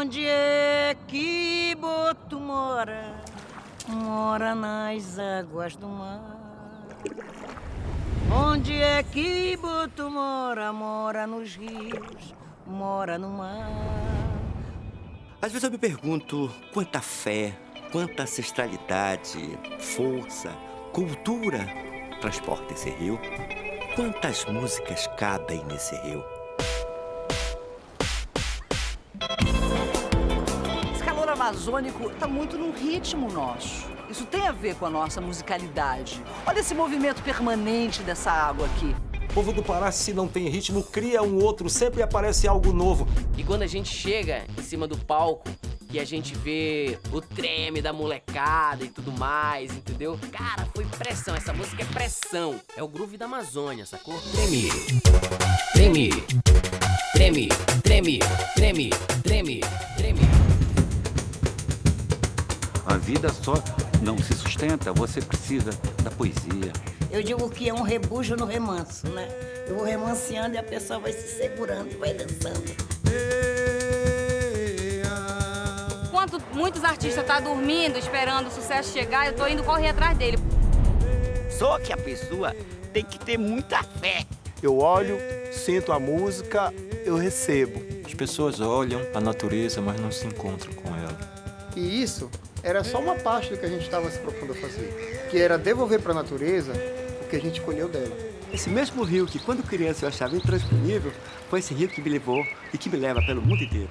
Onde é que Boto mora? Mora nas águas do mar. Onde é que Boto mora? Mora nos rios, mora no mar. Às vezes eu me pergunto quanta fé, quanta ancestralidade, força, cultura transporta esse rio. Quantas músicas cabem nesse rio? Amazônico está muito no ritmo nosso. Isso tem a ver com a nossa musicalidade. Olha esse movimento permanente dessa água aqui. O povo do Pará, se não tem ritmo, cria um outro, sempre aparece algo novo. E quando a gente chega em cima do palco, que a gente vê o treme da molecada e tudo mais, entendeu? Cara, foi pressão, essa música é pressão. É o groove da Amazônia, sacou? Treme, treme, vida só não se sustenta, você precisa da poesia. Eu digo que é um rebujo no remanso, né? Eu vou remanceando e a pessoa vai se segurando, vai dançando. Enquanto muitos artistas estão tá dormindo, esperando o sucesso chegar, eu tô indo correr atrás dele. Só que a pessoa tem que ter muita fé. Eu olho, sinto a música, eu recebo. As pessoas olham a natureza, mas não se encontram com ela. E isso era só uma parte do que a gente estava se propondo a fazer, que era devolver para a natureza o que a gente colheu dela. Esse mesmo rio que, quando criança, eu achava intransponível, foi esse rio que me levou e que me leva pelo mundo inteiro.